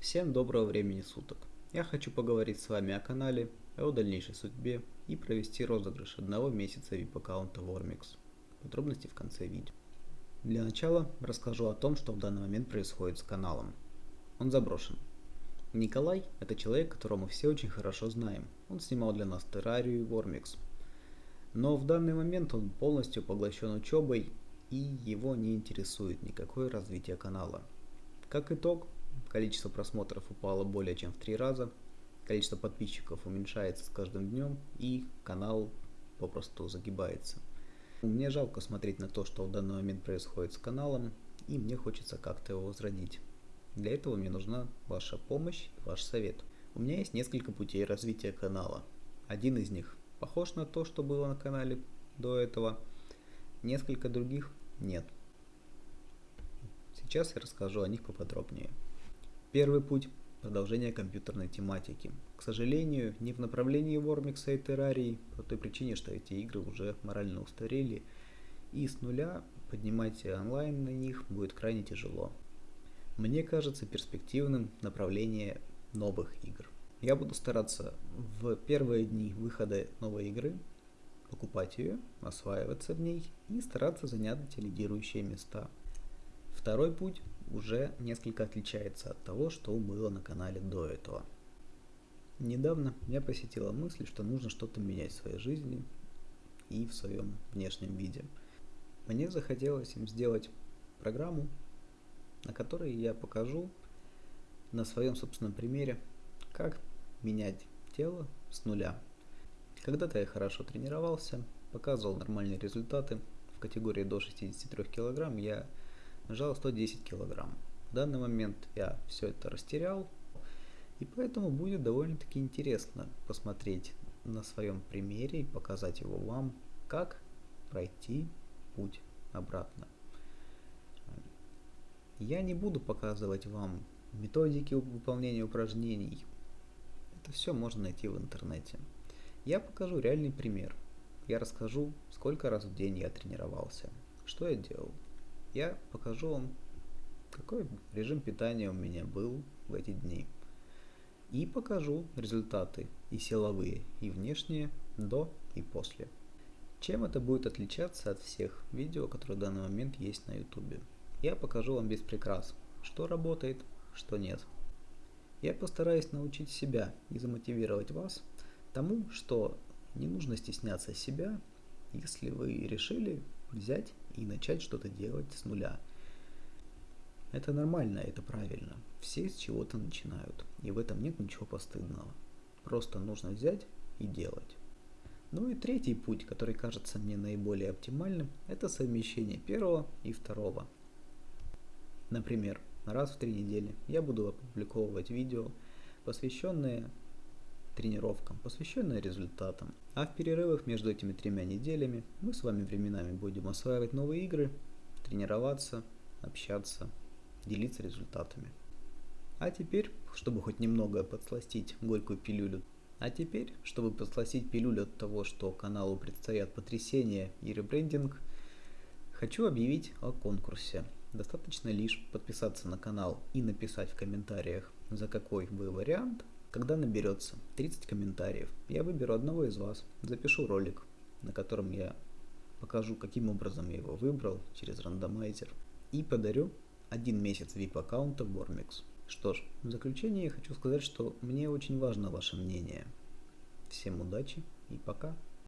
Всем доброго времени суток. Я хочу поговорить с вами о канале, о дальнейшей судьбе и провести розыгрыш одного месяца VIP аккаунта Wormix. Подробности в конце видео. Для начала расскажу о том, что в данный момент происходит с каналом. Он заброшен. Николай – это человек, которого мы все очень хорошо знаем. Он снимал для нас террарию и Wormix. Но в данный момент он полностью поглощен учебой и его не интересует никакое развитие канала. Как итог, количество просмотров упало более чем в три раза, количество подписчиков уменьшается с каждым днем и канал попросту загибается. Мне жалко смотреть на то, что в данный момент происходит с каналом, и мне хочется как-то его возродить. Для этого мне нужна ваша помощь и ваш совет. У меня есть несколько путей развития канала. Один из них похож на то, что было на канале до этого, несколько других нет. Сейчас я расскажу о них поподробнее. Первый путь – продолжение компьютерной тематики. К сожалению, не в направлении Вормикса и Террарии, по той причине, что эти игры уже морально устарели, и с нуля поднимать онлайн на них будет крайне тяжело. Мне кажется перспективным направление новых игр. Я буду стараться в первые дни выхода новой игры покупать ее, осваиваться в ней и стараться занять лидирующие места. Второй путь уже несколько отличается от того, что было на канале до этого. Недавно меня посетила мысль, что нужно что-то менять в своей жизни и в своем внешнем виде. Мне захотелось им сделать программу, на которой я покажу на своем собственном примере, как менять тело с нуля когда-то я хорошо тренировался, показывал нормальные результаты. В категории до 63 кг я нажал 110 кг. В данный момент я все это растерял, и поэтому будет довольно-таки интересно посмотреть на своем примере и показать его вам, как пройти путь обратно. Я не буду показывать вам методики выполнения упражнений. Это все можно найти в интернете. Я покажу реальный пример. Я расскажу, сколько раз в день я тренировался, что я делал. Я покажу вам, какой режим питания у меня был в эти дни. И покажу результаты и силовые, и внешние, до и после. Чем это будет отличаться от всех видео, которые в данный момент есть на YouTube? Я покажу вам без прикрас, что работает, что нет. Я постараюсь научить себя и замотивировать вас тому, что не нужно стесняться себя, если вы решили взять и начать что-то делать с нуля. Это нормально, это правильно. Все с чего-то начинают, и в этом нет ничего постыдного. Просто нужно взять и делать. Ну и третий путь, который кажется мне наиболее оптимальным, это совмещение первого и второго. Например, раз в три недели я буду опубликовывать видео, посвященные тренировкам, посвященные результатам. А в перерывах между этими тремя неделями мы с вами временами будем осваивать новые игры, тренироваться, общаться, делиться результатами. А теперь, чтобы хоть немного подсластить горькую пилюлю, а теперь, чтобы подсластить пилюлю от того, что каналу предстоят потрясения и ребрендинг, хочу объявить о конкурсе. Достаточно лишь подписаться на канал и написать в комментариях, за какой вы вариант когда наберется 30 комментариев, я выберу одного из вас, запишу ролик, на котором я покажу, каким образом я его выбрал через рандомайзер, и подарю один месяц VIP аккаунта в Wormix. Что ж, в заключение я хочу сказать, что мне очень важно ваше мнение. Всем удачи и пока!